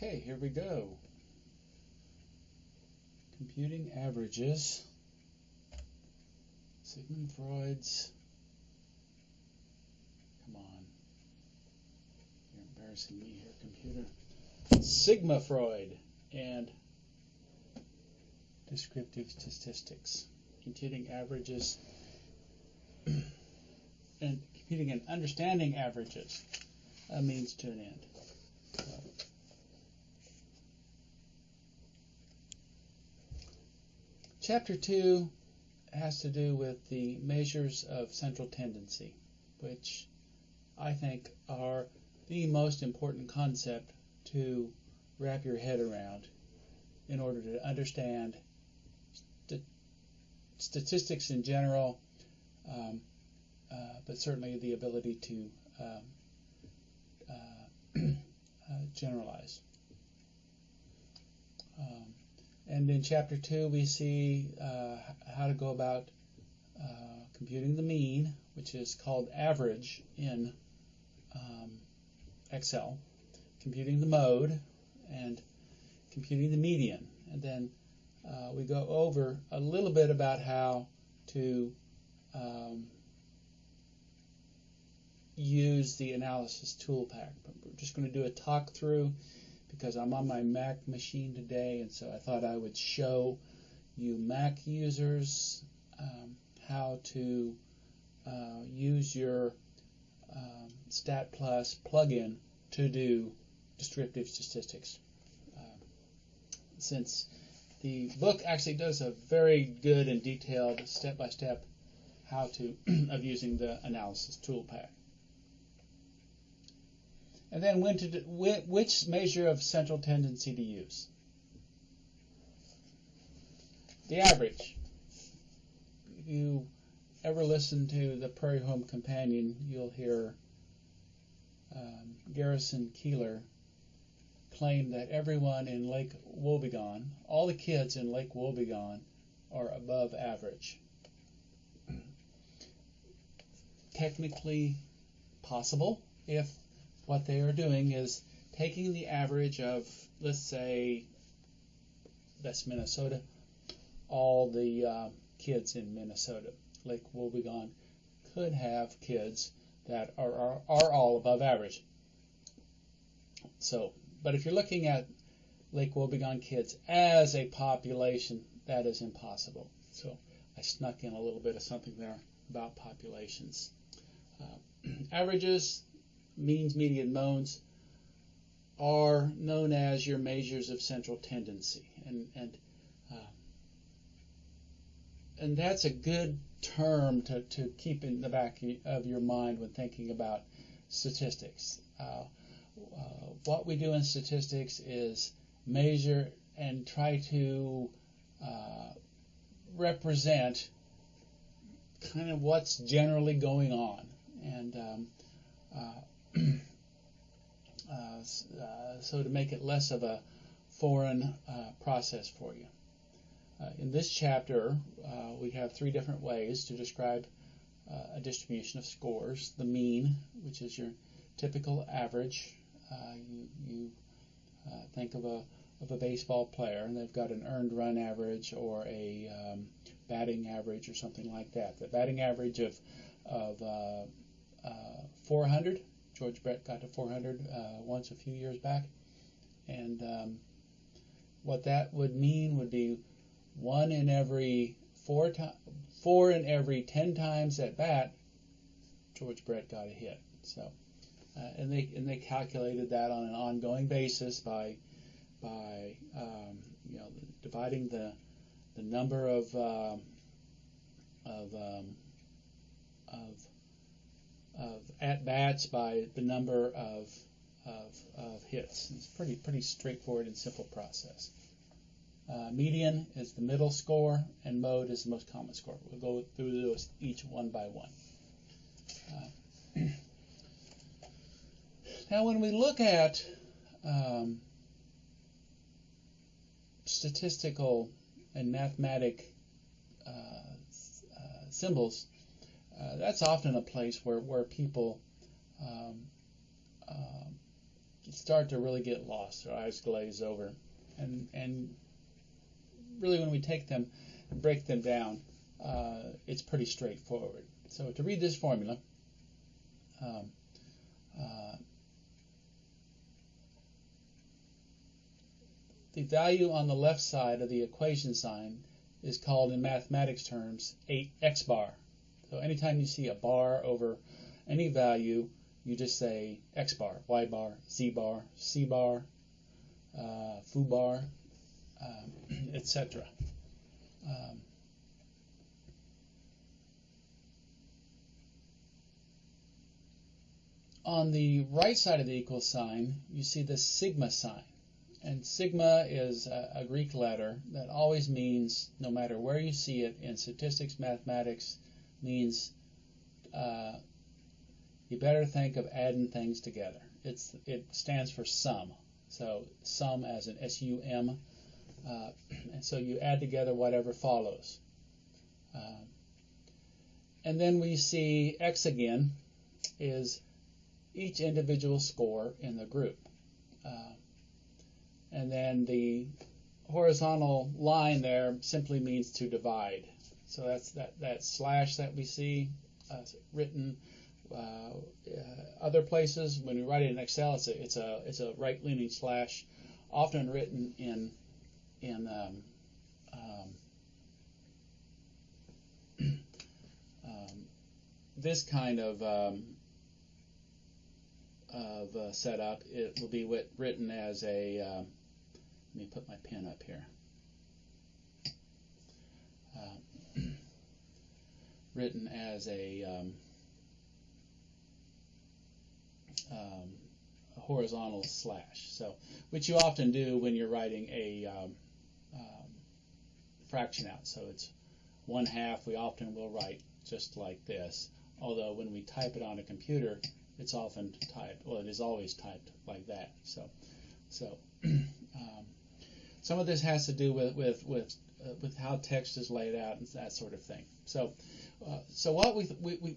Okay, here we go. Computing averages. Sigmund Freud's. Come on. You're embarrassing me here, computer. Sigma Freud and descriptive statistics. Computing averages and computing and understanding averages. A means to an end. Chapter 2 has to do with the measures of central tendency, which I think are the most important concept to wrap your head around in order to understand st- statistics in general, um, uh, but certainly the ability to um, uh, uh, generalize. Um, and in chapter 2, we see uh, how to go about uh, computing the mean, which is called average in um, Excel, computing the mode, and computing the median. And then uh, we go over a little bit about how to um, use the analysis tool pack. But we're just going to do a talk through because I'm on my Mac machine today, and so I thought I would show you Mac users um, how to uh, use your um, Stat Plus plugin to do descriptive statistics. Uh, since the book actually does a very good and detailed step-by-step how to of using the analysis tool pack. And then when to which measure of central tendency to use. The average. If you ever listen to the Prairie Home Companion, you'll hear um, Garrison Keillor claim that everyone in Lake Wobegon, all the kids in Lake Wobegon, are above average. Technically possible if what they are doing is taking the average of, let's say, that's Minnesota, all the uh, kids in Minnesota, Lake Wobegon, could have kids that are, are, are all above average. So, but if you're looking at Lake Wobegon kids as a population, that is impossible. So I snuck in a little bit of something there about populations. Uh, averages, means, median, modes are known as your measures of central tendency, and and uh, and that's a good term to, to keep in the back of your mind when thinking about statistics. Uh, uh, what we do in statistics is measure and try to uh, represent kind of what's generally going on, and um, uh, so to make it less of a foreign uh, process for you. Uh, in this chapter, we have three different ways to describe a distribution of scores. The mean, which is your typical average. you, you think of a of a baseball player, and they've got an earned run average or a um, batting average or something like that. The batting average of of uh, uh, 400 George Brett got to 400 uh, once a few years back, and um, what that would mean would be one in every four to- four in every ten times at bat, George Brett got a hit. So, uh, and they and they calculated that on an ongoing basis by by um, you know dividing the the number of um, of um, of of at bats by the number of, of, of hits. It's pretty pretty straightforward and simple process. Uh, median is the middle score, and mode is the most common score. We'll go through those each one by one. Uh, now, when we look at um, statistical and mathematic uh, uh, symbols, uh, that's often a place where, where people um, uh, start to really get lost. their eyes glaze over, and and really when we take them and break them down, uh, it's pretty straightforward. So to read this formula, um, uh, the value on the left side of the equation sign is called in mathematics terms 8x bar. So anytime you see a bar over any value, you just say x bar, y bar, z bar, c bar, uh, foo bar, um, etc. Um, on the right side of the equal sign, you see the sigma sign. And sigma is a, a, Greek letter that always means, no matter where you see it in statistics, mathematics, means uh, you better think of adding things together. It's it stands for sum. So sum as an S U M, uh, and so you add together whatever follows. Uh, and then we see X again is each individual score in the group. Uh, and then the horizontal line there simply means to divide. So that's that, that slash that we see uh, written uh, uh, other places. When we write it in Excel, it's a it's a it's a right-leaning slash, often written in in um, um, um, this kind of um, of uh, setup. It will be written as a. Um, let me put my pen up here. Written as a um, um, a horizontal slash. So, which you often do when you're writing a um, um, fraction out. So it's one half. We often will write just like this. Although when we type it on a computer, it's often typed. Well, it is always typed like that. So, so um, some of this has to do with with with uh, with how text is laid out and that sort of thing. So, uh, so what we, we, we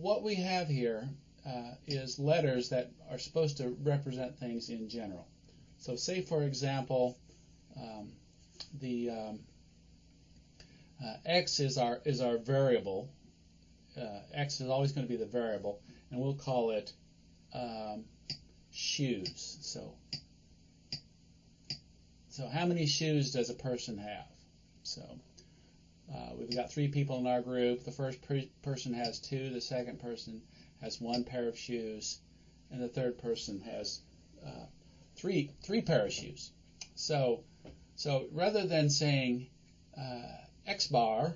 what we have here uh, is letters that are supposed to represent things in general. So say, for example, um, the um, uh, x is our is our variable. Uh, x is always going to be the variable, and we'll call it um, shoes. So, so how many shoes does a person have? So uh, we've got three people in our group. The first per- person has two. The second person has one pair of shoes, and the third person has uh, three three pair of shoes. So so rather than saying uh, x bar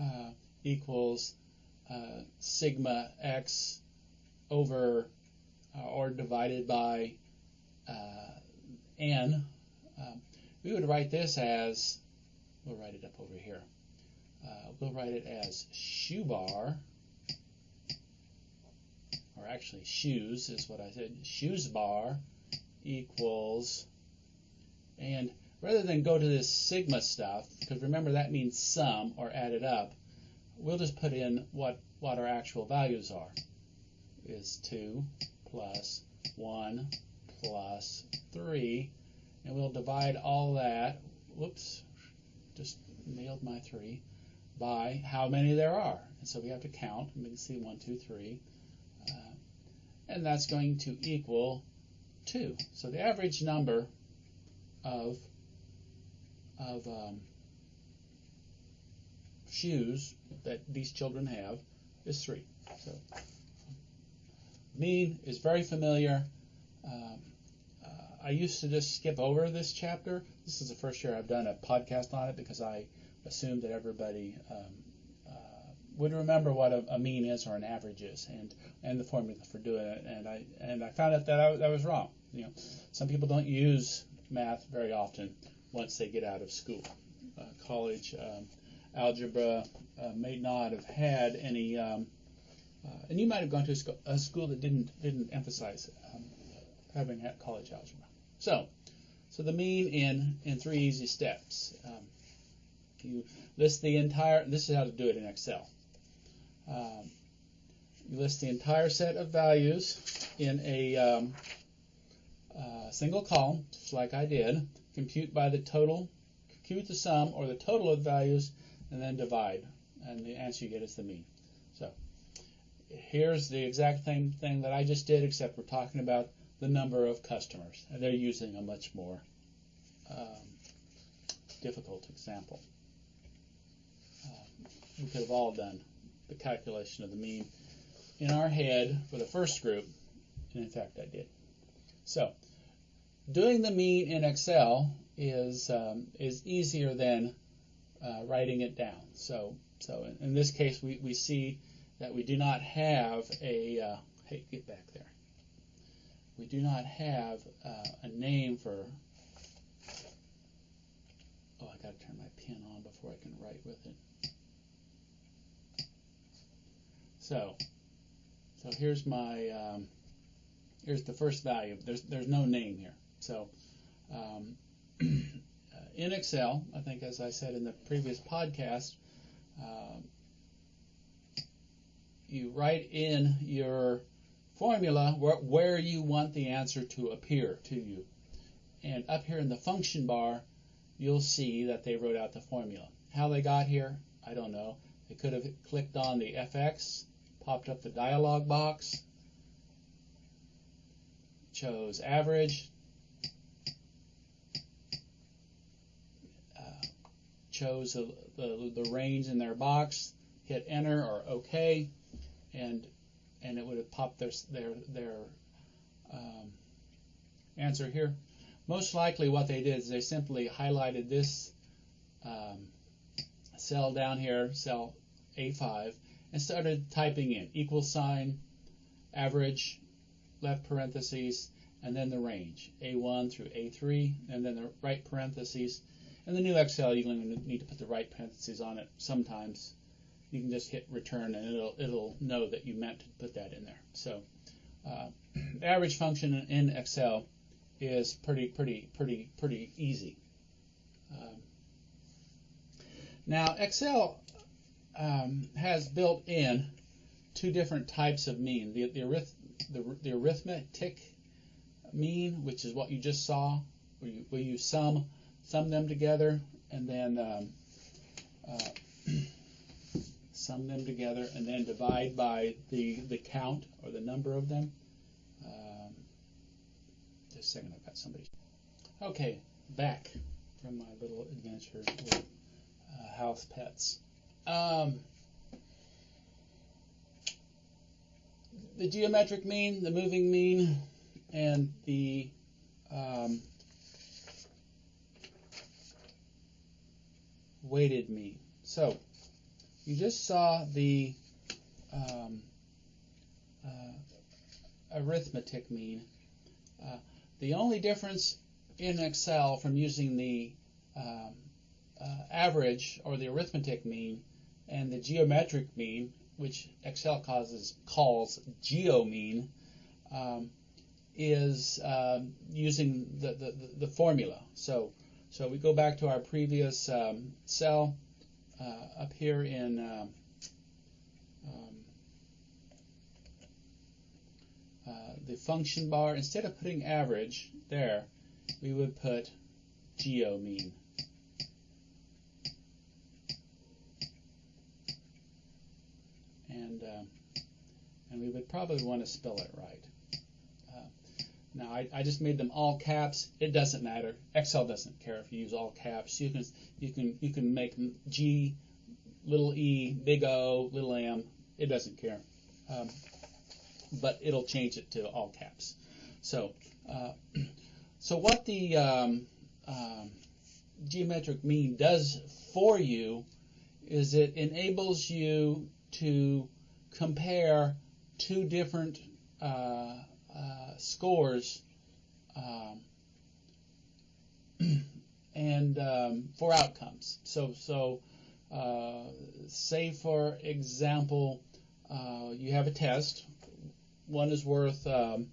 uh, equals uh, sigma x over uh, or divided by n, we would write this as we'll write it up over here. Uh, we'll write it as shoe bar or actually shoes is what I said, shoes bar equals, and rather than go to this sigma stuff, because remember that means sum or added up, we'll just put in what, what our actual values are. Is 2 plus 1 plus 3, and we'll divide all that, whoops, just nailed my 3, by how many there are. And so we have to count, and we can see 1, 2, 3, and that's going to equal 2. So the average number of, of um, shoes that these children have is 3. So mean is very familiar. Um, uh, I used to just skip over this chapter. This is the first year I've done a podcast on it because I assumed that everybody um, would remember what a, a, mean is or an average is, and and the formula for doing it. And I and I found out that I, that was wrong. You know, some people don't use math very often once they get out of school. Uh, college um, algebra uh, may not have had any, um, uh, and you might have gone to a, sc- a school that didn't didn't emphasize um, having college algebra. So, so the mean in in three easy steps. Um, you list the entire. This is how to do it in Excel. Um, You list the entire set of values in a um, uh, single column, just like I did. Compute by the total, compute the sum or the total of values, and then divide. And the answer you get is the mean. So here's the exact same thing that I just did, except we're talking about the number of customers. And they're using a much more um, difficult example. Um, we could have all done the calculation of the mean in our head for the first group, and in fact I did. So, doing the mean in Excel is um, is easier than uh, writing it down. So, so in, in, this case, we, we see that we do not have a uh, hey, get back there. We do not have uh, a name for. Oh, I got to turn my pen on before I can write with it. So, so here's my, um, here's the first value. There's, there's no name here. So, um, in Excel, I think as I said in the previous podcast, uh, you write in your formula where, where you want the answer to appear to you. And up here in the function bar, you'll see that they wrote out the formula. How they got here, I don't know. They could have clicked on the FX popped up the dialog box, chose average, uh, chose the, the, the, range in their box, hit enter or OK, and and it would have popped their their their um, answer here. Most likely, what they did is they simply highlighted this um, cell down here, cell A5, and started typing in equal sign, average, left parentheses, and then the range, A1 through A3, and then the right parentheses. And the new Excel, you need to put the right parentheses on it sometimes. You can just hit return and it'll, it'll know that you meant to put that in there. So uh, the average function in Excel is pretty, pretty, pretty, pretty easy. Um, now Excel um, has built in two different types of mean. The, the, arith, the, the, arithmetic mean, which is what you just saw, where you, where you sum, sum them together, and then um, uh, sum them together, and then divide by the, the count or the number of them. Um, just a second, I've got somebody. Okay, back from my little adventure with uh, house pets. Um, the geometric mean, the moving mean, and the um, weighted mean. So you just saw the um, uh, arithmetic mean. Uh, the only difference in Excel from using the um, uh, average or the arithmetic mean and the geometric mean, which Excel causes, calls geomean, um, is um, using the, the, the, formula. So, so we go back to our previous um, cell uh, up here in um, um, uh, the function bar. Instead of putting average there, we would put geomean. and uh, and we would probably want to spell it right. Now I, I, just made them all caps. It doesn't matter. Excel doesn't care if you use all caps. You can you can you can make G, little e, big O, little m. It doesn't care, um, but it'll change it to all caps. So uh, so what the um, um, geometric mean does for you is it enables you to compare two different uh, scores um, and um, for outcomes. So, so uh, say for example, uh, you have a test. One is worth um,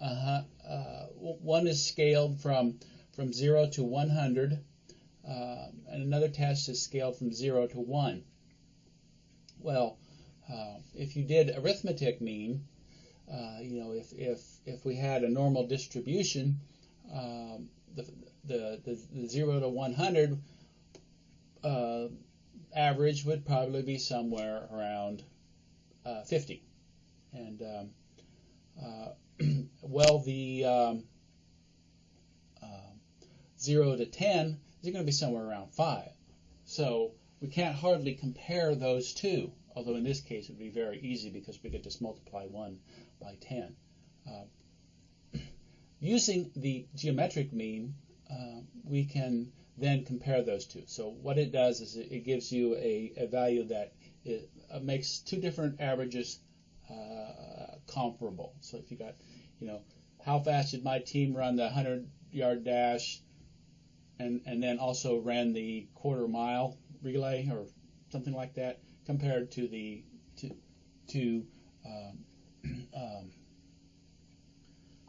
uh, one is scaled from from zero to 100, and another test is scaled from zero to one. Well, Uh, if you did arithmetic mean, uh, you know, if, if, if we had a normal distribution, um, the, the, the, the 0 to 100 uh, average would probably be somewhere around uh, 50. And um, uh, well, the um, uh, 0 to 10 is going to be somewhere around 5. So we can't hardly compare those two, although in this case it would be very easy because we could just multiply 1 by 10. Uh, using the geometric mean, uh, we can then compare those two. So what it does is it, it gives you a, a, value that it, uh, makes two different averages uh, comparable. So if you got, you know, how fast did my team run the 100 yard dash and, and then also ran the quarter mile relay or something like that compared to the to to um, um,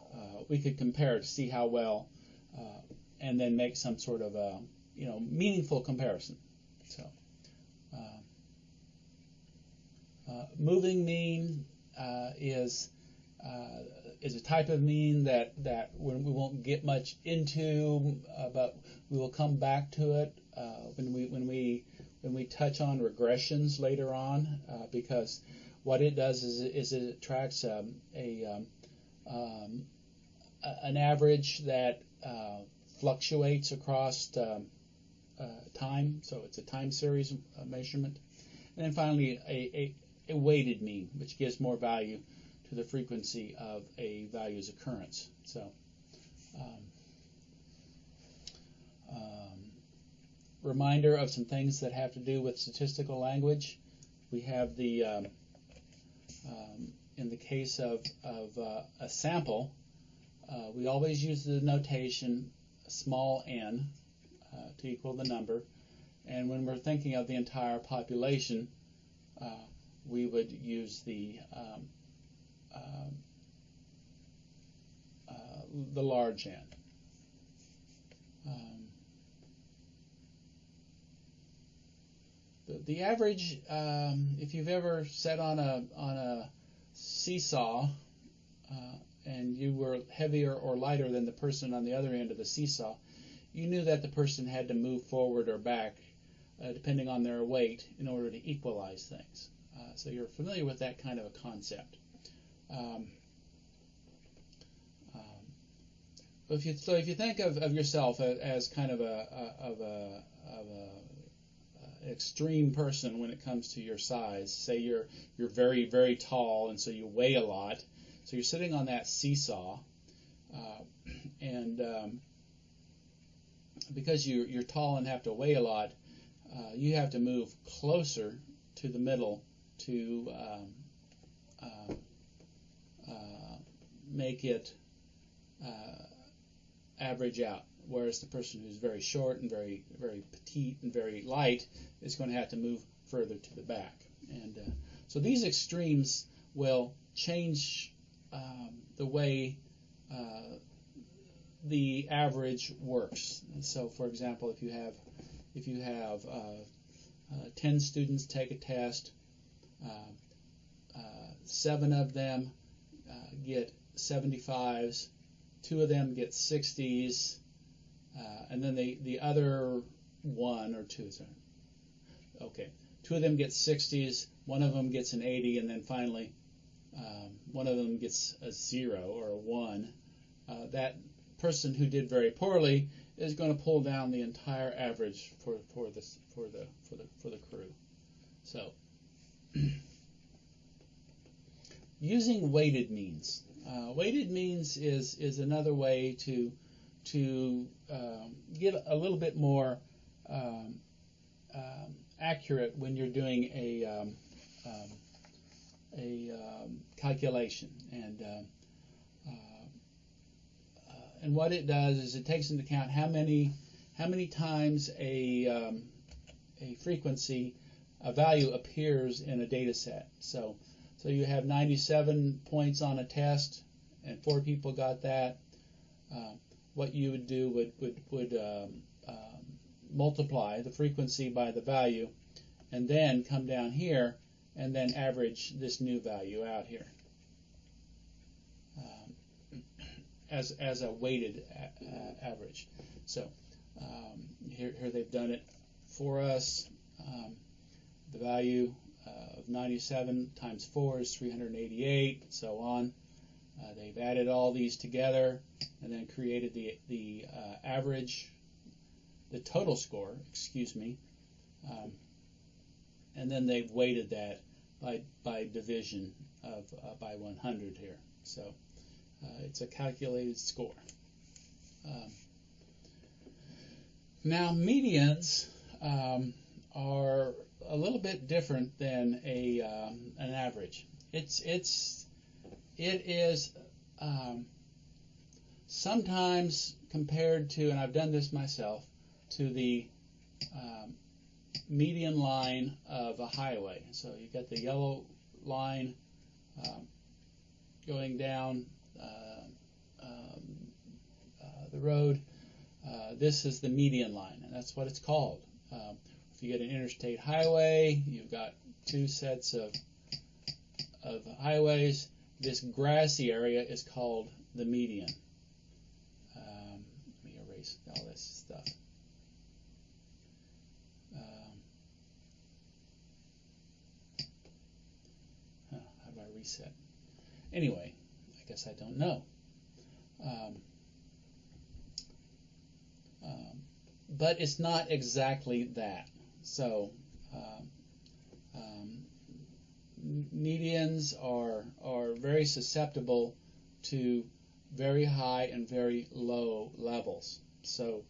uh, we could compare to see how well uh, and then make some sort of a you know meaningful comparison. So uh, uh moving mean uh, is uh, is a type of mean that that we won't get much into, but we will come back to it when we when we when we touch on regressions later on, uh, because what it does is, is it tracks um, a um, um, an average that uh, fluctuates across um, uh, time, so it's a time series uh, measurement, and then finally a, a, a weighted mean, which gives more value to the frequency of a value's occurrence. So. Um, reminder of some things that have to do with statistical language. We have the, um, um, in the case of, of uh, a sample, uh, we always use the notation small n uh, to equal the number. And when we're thinking of the entire population, uh, we would use the um, um uh, the large n. the, average, um, if you've ever sat on a on a seesaw uh, and you were heavier or lighter than the person on the other end of the seesaw, you knew that the person had to move forward or back uh, depending on their weight in order to equalize things. Uh, so you're familiar with that kind of a concept. Um, um, if you, so if you think of, of yourself as, kind of a of a, of a extreme person when it comes to your size. Say you're you're very very tall and so you weigh a lot. So you're sitting on that seesaw, uh, and um, because you you're tall and have to weigh a lot, uh, you have to move closer to the middle to um, uh, uh make it uh, average out whereas the person who's very short and very very petite and very light is going to have to move further to the back. And uh, so these extremes will change um, the way uh, the average works. And so, for example, if you have if you have uh, uh 10 students take a test, uh, uh, seven of them get 75s, two of them get 60s, uh, and then the, the other one or two, sorry. Okay. Two of them get 60s, one of them gets an 80, and then finally um, one of them gets a zero or a one. Uh, that person who did very poorly is going to pull down the entire average for, for this for the for the for the crew. So using weighted means. Uh, weighted means is is another way to to um, get a little bit more um, um, accurate when you're doing a um, um, a calculation and uh, uh, and what it does is it takes into account how many how many times a a frequency a value appears in a data set. So so you have 97 points on a test and four people got that. Uh, what you would do would would would um, um, multiply the frequency by the value, and then come down here and then average this new value out here um, as, as a weighted a, uh, average. So um, here, here they've done it for us. Um, the value uh, of 97 times 4 is 388, so on. Uh, they've added all these together and then created the, the uh, average, the total score, excuse me, um, and then they've weighted that by, by division of uh, by 100 here. So uh, it's a calculated score. Um, now medians um, are a little bit different than a um, an average. It's it's it is um, sometimes compared to, and I've done this myself, to the um, median line of a highway. So you've got the yellow line um, going down uh, um, uh, the road. Uh, this is the median line, and that's what it's called. Um, if you get an interstate highway, you've got two sets of of highways. This grassy area is called the median. Um, let me erase all this stuff. Um, huh, how do I reset? Anyway, I guess I don't know. Um, um, but it's not exactly that. So, um, medians are are very susceptible to very high and very low levels. So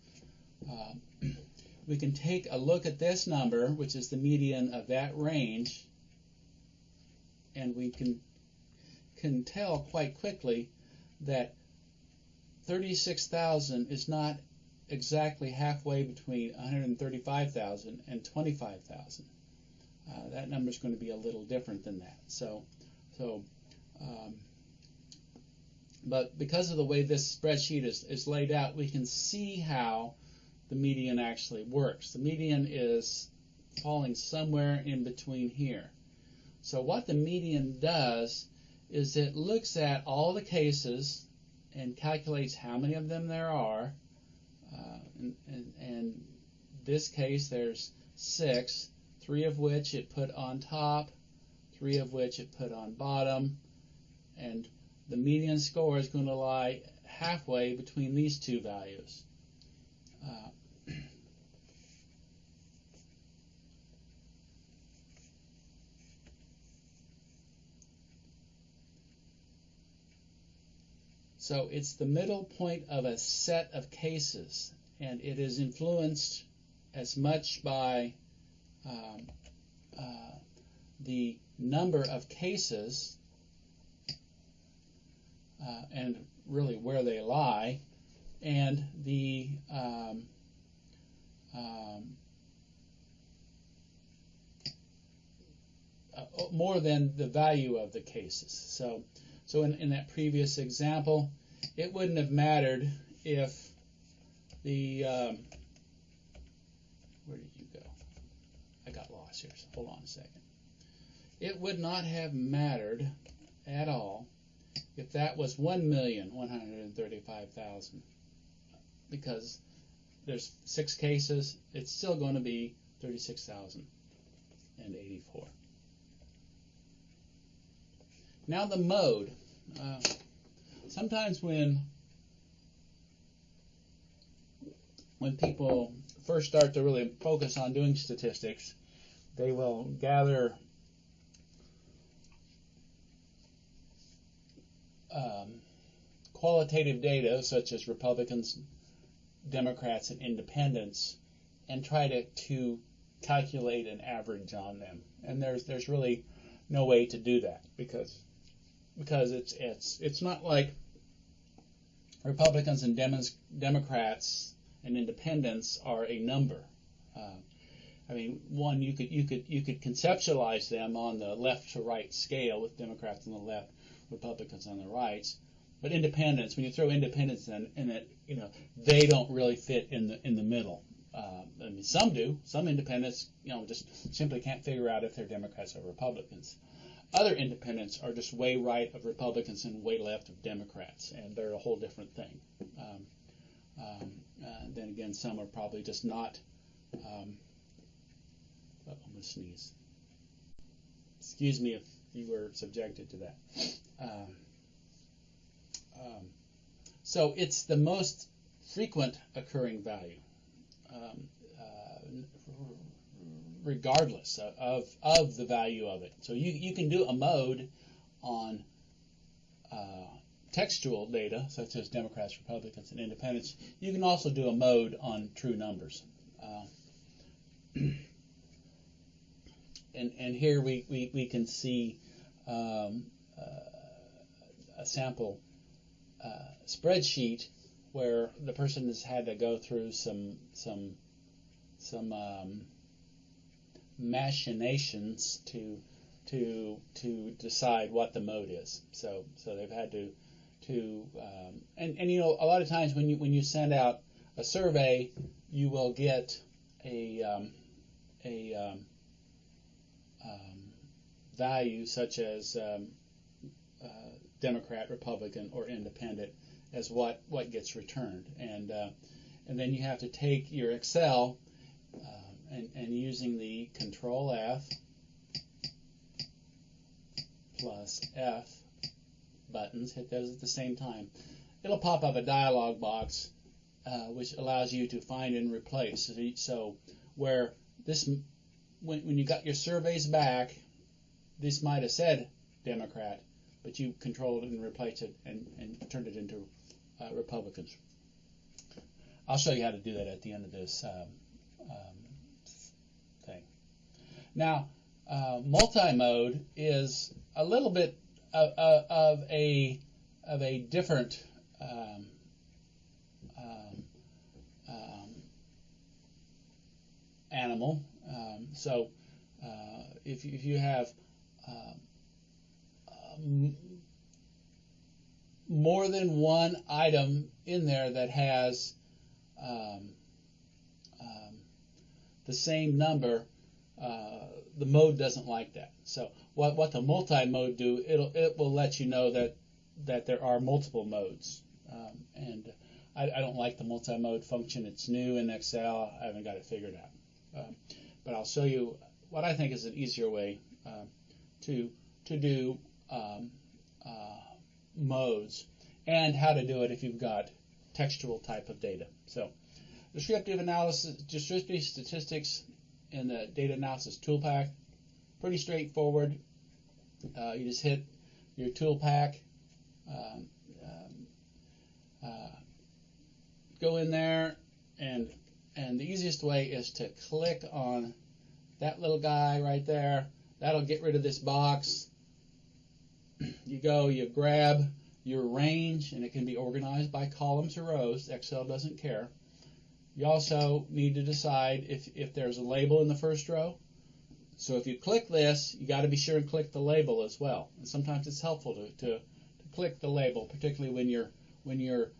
uh, we can take a look at this number, which is the median of that range, and we can can tell quite quickly that 36,000 is not exactly halfway between 135,000 and 25,000. Uh, that number is going to be a little different than that. So, so, um, but because of the way this spreadsheet is, is laid out, we can see how the median actually works. The median is falling somewhere in between here. So what the median does is it looks at all the cases and calculates how many of them there are. Uh, and, and, and this case, there's six three of which it put on top, three of which it put on bottom, and the median score is going to lie halfway between these two values. Uh, so it's the middle point of a set of cases, and it is influenced as much by um, uh, the number of cases uh, and really where they lie, and the um, um, uh, more than the value of the cases. So, so in, in that previous example, it wouldn't have mattered if the um, where did here. So hold on a second. It would not have mattered at all if that was 1,135,000 because there's six cases, it's still going to be 36,084. Now the mode. Uh, sometimes when when people first start to really focus on doing statistics, they will gather um, qualitative data such as Republicans, Democrats, and Independents and try to, to calculate an average on them. And there's there's really no way to do that because because it's it's it's not like Republicans and Democrats and Independents are a number. Uh, I mean, one you could you could you could conceptualize them on the left to right scale with Democrats on the left, Republicans on the right. But independents, when you throw independents in, in it, you know, they don't really fit in the in the middle. Um, I mean, some do. Some independents, you know, just simply can't figure out if they're Democrats or Republicans. Other independents are just way right of Republicans and way left of Democrats, and they're a whole different thing. Um, um, uh, then again, some are probably just not. Um, oh, I'm going to sneeze. Excuse me if you were subjected to that. Um, um, so it's the most frequent occurring value, um, uh, regardless of, of the value of it. So you, you can do a mode on uh, textual data, such as Democrats, Republicans, and Independents. You can also do a mode on true numbers. Uh, and, and here we, we, we can see um, uh, a sample uh, spreadsheet where the person has had to go through some some some um, machinations to to to decide what the mode is. So so they've had to to um, and and you know a lot of times when you when you send out a survey, you will get a um, a um, value such as um, uh, Democrat, Republican, or Independent as what what gets returned, and uh, and then you have to take your Excel uh, and, and using the Control F plus F buttons, hit those at the same time. It'll pop up a dialog box uh, which allows you to find and replace. So where this, when, when you got your surveys back, this might have said Democrat, but you controlled and replaced it and, and turned it into uh, Republicans. I'll show you how to do that at the end of this um, um, thing. Now, uh, multi-mode is a little bit of, of, a of a different um, um, um animal. Um, so, uh, if if you have more than one item in there that has um, um, the same number, uh, the mode doesn't like that. So what what the multi-mode do, it'll it will let you know that that there are multiple modes. Um, and I, I, don't like the multi-mode function. It's new in Excel. I haven't got it figured out. Um, but I'll show you what I think is an easier way uh, to to do um, uh, modes and how to do it if you've got textual type of data. So descriptive analysis, descriptive statistics in the data analysis tool pack, pretty straightforward. Uh, you just hit your tool pack, um, um, uh, go in there, and and the easiest way is to click on that little guy right there. That'll get rid of this box. You go, you grab your range, and it can be organized by columns or rows. Excel doesn't care. You also need to decide if, if there's a label in the first row. So if you click this, you got to be sure and click the label as well. And sometimes it's helpful to, to, to click the label, particularly when you're when you're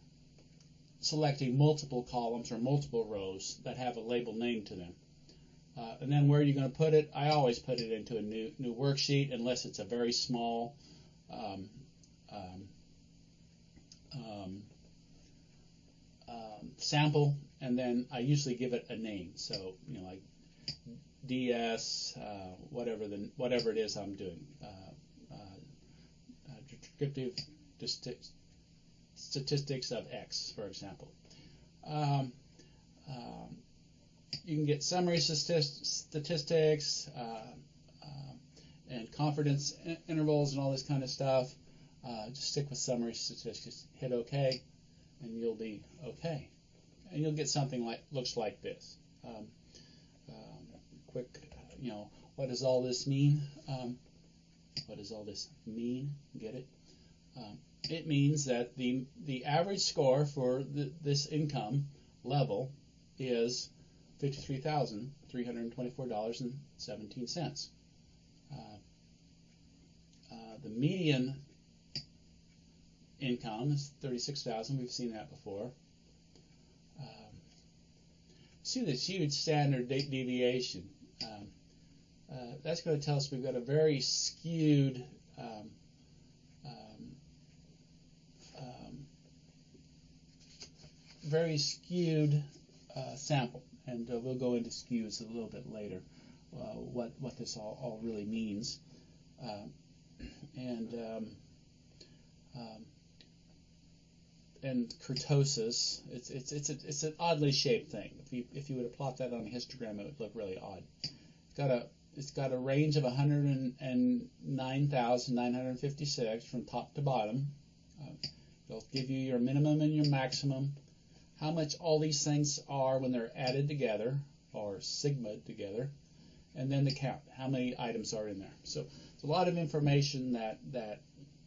selecting multiple columns or multiple rows that have a label name to them. Uh, and then where are you're going to put it, I always put it into a new new worksheet unless it's a very small um, um, um, um, sample, and then I usually give it a name. So you know, like DS, uh, whatever the whatever it is I'm doing, uh, uh, uh descriptive statistics of X, for example. Um, um, you can get summary statistics uh, uh, and confidence intervals and all this kind of stuff. Uh, just stick with summary statistics, hit OK, and you'll be OK. And you'll get something like looks like this. Um, um, quick, you know, what does all this mean? Um, what does all this mean? Get it? It means that the the average score for the, this income level is fifty-three thousand three hundred twenty-four dollars and seventeen cents. Uh, uh, the median income is 36,000. We've seen that before. Um, see this huge standard de- deviation. Um, uh, that's going to tell us we've got a very skewed um, um very skewed uh, sample, and uh, we'll go into skews a little bit later. Uh, what what this all, all really means, um, and um, um, and kurtosis. It's it's it's a, it's an oddly shaped thing. If you if you were to plot that on a histogram, it would look really odd. It's got a it's got a range of 109,956 from top to bottom. Uh, it'll give you your minimum and your maximum, how much all these things are when they're added together or sigma together, and then the count, how many items are in there. So it's a lot of information that that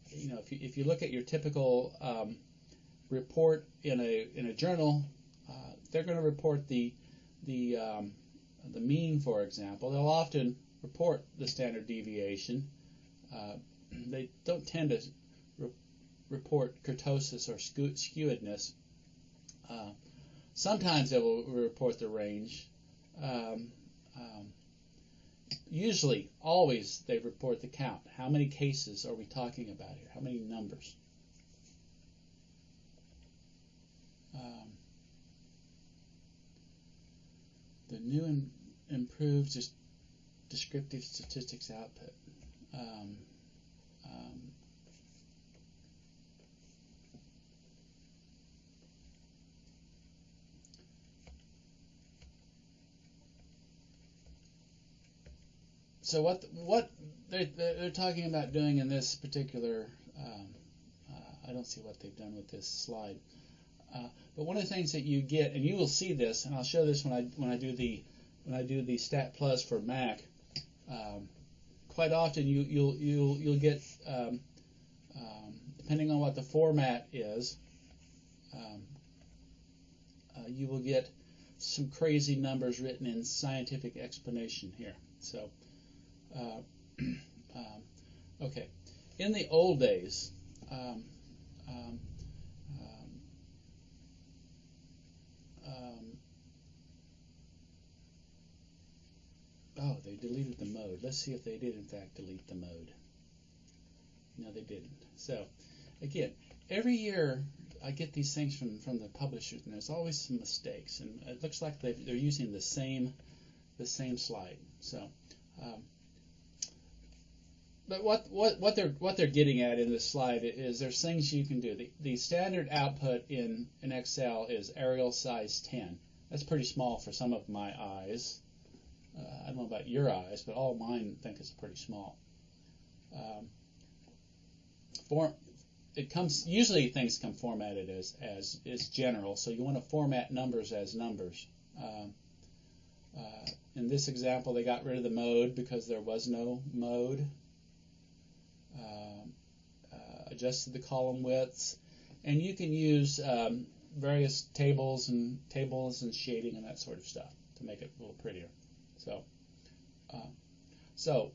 you know if you, if you look at your typical um, report in a in a journal, uh, they're going to report the the um, the mean, for example. They'll often report the standard deviation. Uh, they don't tend to re- report kurtosis or skewedness. Uh, sometimes they will report the range. Um, um, usually, always, they report the count. How many cases are we talking about here? How many numbers? Um, the new and improved just descriptive statistics output. So what what they're, they're talking about doing in this particular um, uh, I don't see what they've done with this slide. Uh, but one of the things that you get and you will see this and I'll show this when I when I do the when I do the stat plus for Mac um, quite often you you'll you'll you'll get um, um, depending on what the format is um, uh, you will get some crazy numbers written in scientific explanation here. So uh, um, okay in the old days um, Oh, they deleted the mode. Let's see if they did in fact delete the mode. No, they didn't. So, again, every year I get these things from, from the publishers, and there's always some mistakes, and it looks like they are using the same the same slide. So, um, but what, what what they're what they're getting at in this slide is there's things you can do. The, the standard output in in Excel is Arial size 10. That's pretty small for some of my eyes. Uh, I don't know about your eyes, but all mine think it's pretty small. Um, form, it comes usually things come formatted as as is general, so you want to format numbers as numbers. Um, uh, in this example, they got rid of the mode because there was no mode. Um, uh, adjusted the column widths, and you can use um, various tables and tables and shading and that sort of stuff to make it a little prettier. So, uh, so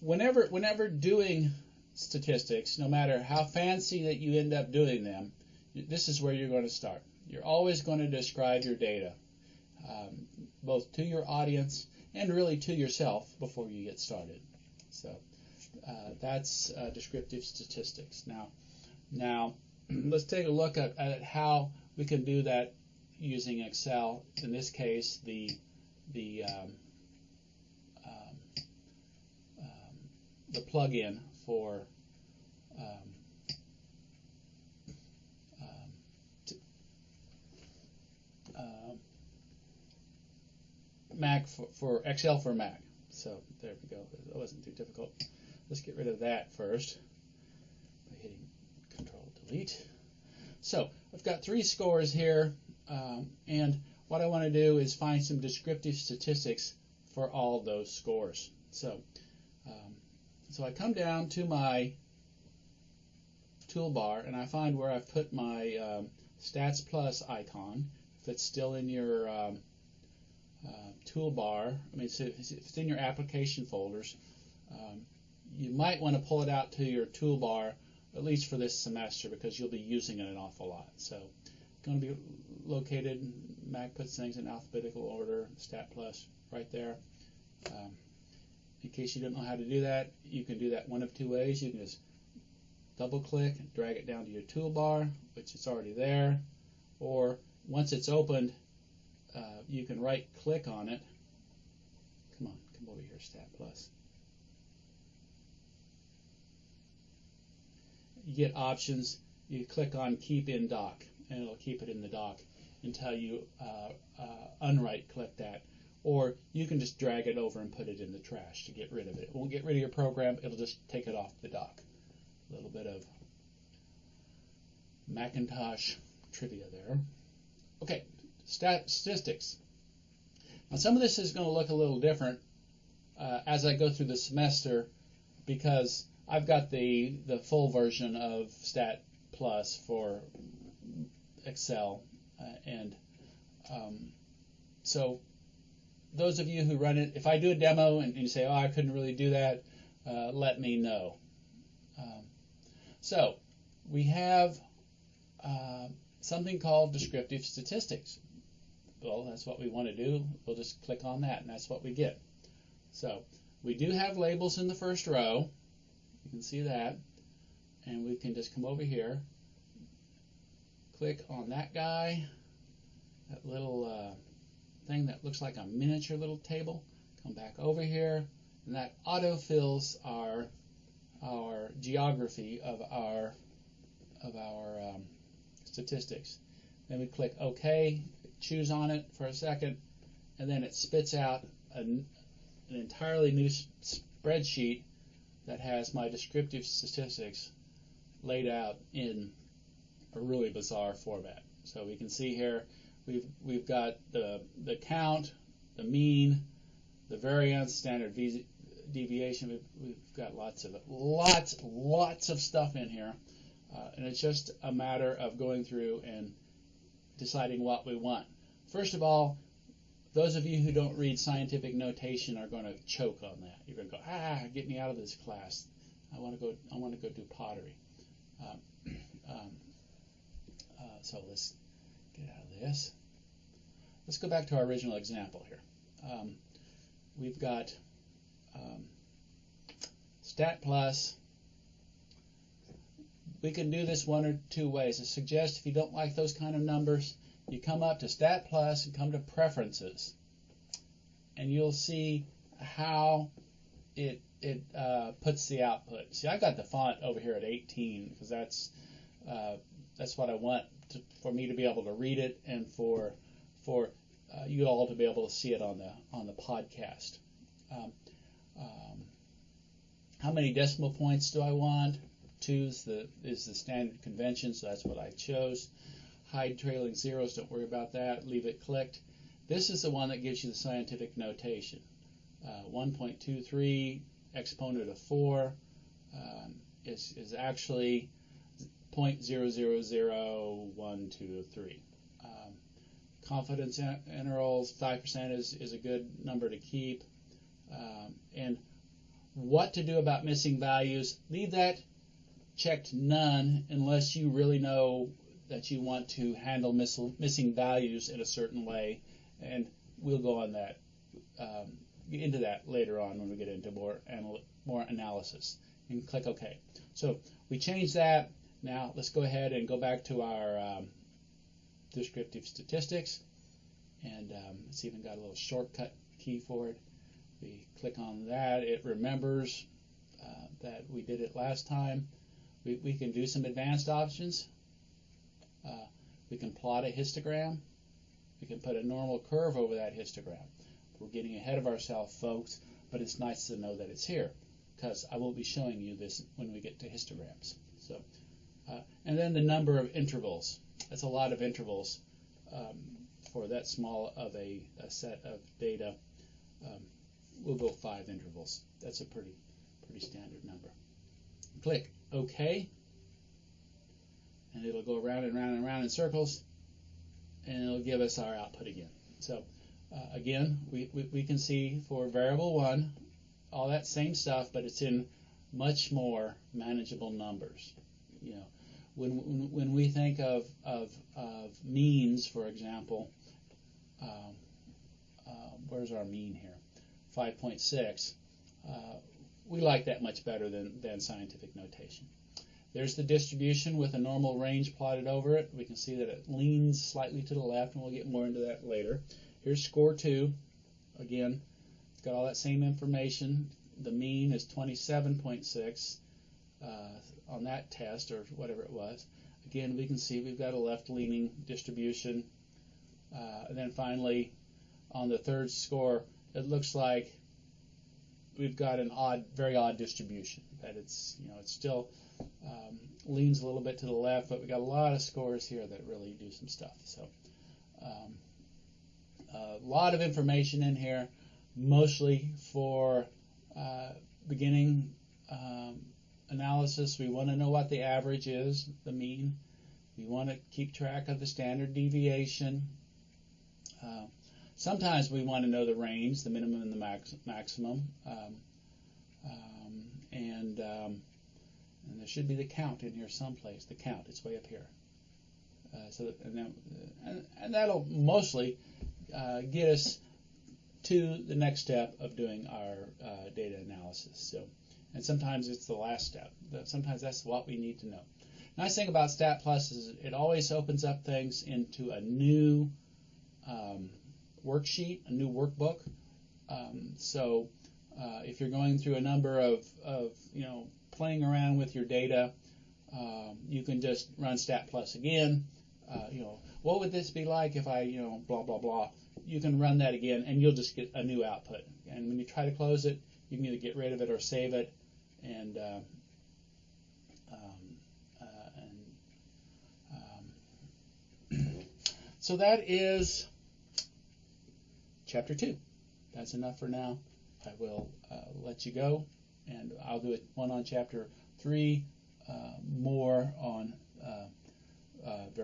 whenever whenever doing statistics, no matter how fancy that you end up doing them, this is where you're going to start. You're always going to describe your data, um, both to your audience and really to yourself before you get started. So uh, that's uh, descriptive statistics. Now, now let's take a look at, at how we can do that using Excel. In this case, the the um, the plugin for um, um, um, Mac for, for Excel for Mac. So there we go. It wasn't too difficult. Let's get rid of that first by hitting Control Delete. So I've got three scores here, um, and what I want to do is find some descriptive statistics for all those scores. So um, so I come down to my toolbar and I find where I've put my um, Stats Plus icon. If it's still in your um, uh, toolbar, I mean, if it's in your application folders, um, you might want to pull it out to your toolbar, at least for this semester, because you'll be using it an awful lot. So it's going to be located. Mac puts things in alphabetical order. Stat plus right there. Um, in case you don't know how to do that, you can do that one of two ways. You can just double click, and drag it down to your toolbar, which is already there, or once it's opened, uh, you can right click on it. Come on, come over here, Stat Plus. You get options. You click on Keep in Dock, and it'll keep it in the dock until you uh, uh, unright click that. Or you can just drag it over and put it in the trash to get rid of it. It won't get rid of your program, it'll just take it off the dock. A little bit of Macintosh trivia there. Okay, statistics. Now, some of this is going to look a little different uh, as I go through the semester because I've got the, the full version of Stat Plus for Excel. Uh, and um, so, those of you who run it, if I do a demo and, you say, oh, I couldn't really do that, uh, let me know. Um, so, we have uh, something called descriptive statistics. Well, that's what we want to do. We'll just click on that, and that's what we get. So we do have labels in the first row. You can see that. And we can just come over here, click on that guy, that little uh, thing that looks like a miniature little table. Come back over here, and that auto-fills our our geography of our of our um, statistics. Then we click OK, chews on it for a second, and then it spits out an, an entirely new spreadsheet that has my descriptive statistics laid out in a really bizarre format. So we can see here we've we've got the the count, the mean, the variance, standard deviation. We've, we've got lots of lots lots of stuff in here. Uh, and it's just a matter of going through and deciding what we want. First of all, those of you who don't read scientific notation are going to choke on that. You're going to go, ah, get me out of this class. I want to go. I want to go do pottery. Um, um, uh, so let's get out of this. Let's go back to our original example here. Um, we've got um, stat plus we can do this one or two ways. I suggest if you don't like those kind of numbers, you come up to Stat Plus and come to Preferences, and you'll see how it it uh, puts the output. See, I got the font over here at 18 because that's uh, that's what I want to, for me to be able to read it and for for uh, you all to be able to see it on the on the podcast. Um, um, how many decimal points do I want? Two the, is the standard convention, so that's what I chose. Hide trailing zeros, don't worry about that, leave it clicked. This is the one that gives you the scientific notation. Uh, 1.23 exponent of 4 um, is, is actually 0.000123. Um, confidence in- intervals, 5% is, is a good number to keep. Um, and what to do about missing values, leave that checked none unless you really know that you want to handle miss, missing values in a certain way, and we'll go on that um, into that later on when we get into more anal- more analysis. And click OK. So we change that. Now let's go ahead and go back to our um, descriptive statistics, and um, it's even got a little shortcut key for it. We click on that. It remembers uh, that we did it last time we, we can do some advanced options. Uh, we can plot a histogram. We can put a normal curve over that histogram. We're getting ahead of ourselves, folks, but it's nice to know that it's here because I will be showing you this when we get to histograms. So, uh, and then the number of intervals. That's a lot of intervals um, for that small of a, a set of data. Um, we'll go five intervals. That's a pretty pretty standard number. Click OK. And it'll go around and around and around in circles. And it'll give us our output again. So uh, again, we, we, we can see for variable 1, all that same stuff, but it's in much more manageable numbers. You know, when, when, when we think of, of, of means, for example, um, uh, where's our mean here? 5.6. Uh, we like that much better than, than scientific notation. There's the distribution with a normal range plotted over it. We can see that it leans slightly to the left, and we'll get more into that later. Here's score two. Again, it's got all that same information. The mean is 27.6 uh, on that test, or whatever it was. Again, we can see we've got a left-leaning distribution. Uh, and then finally, on the third score, it looks like we've got an odd, very odd distribution. That it's, you know, it's still um, leans a little bit to the left, but we got a lot of scores here that really do some stuff. So um, a lot of information in here, mostly for uh, beginning um, analysis. We want to know what the average is, the mean. We want to keep track of the standard deviation. Uh, sometimes we want to know the range, the minimum and the max, maximum. Um, um, and um, and there should be the count in here someplace. The count, it's way up here. Uh, so that, and, then, and, and, that'll mostly uh, get us to the next step of doing our uh, data analysis. So, and sometimes it's the last step. Sometimes that's what we need to know. Nice thing about Stat Plus is it always opens up things into a new um, worksheet, a new workbook. Um, so uh, if you're going through a number of, of you know playing around with your data, um, you can just run Stat Plus again. Uh, you know, what would this be like if I, you know, blah blah blah. You can run that again, and you'll just get a new output. And when you try to close it, you can either get rid of it or save it. And uh, um, uh, and um, so that is chapter two. That's enough for now. I will uh, let you go and I'll do it one on chapter three, uh, more on uh, uh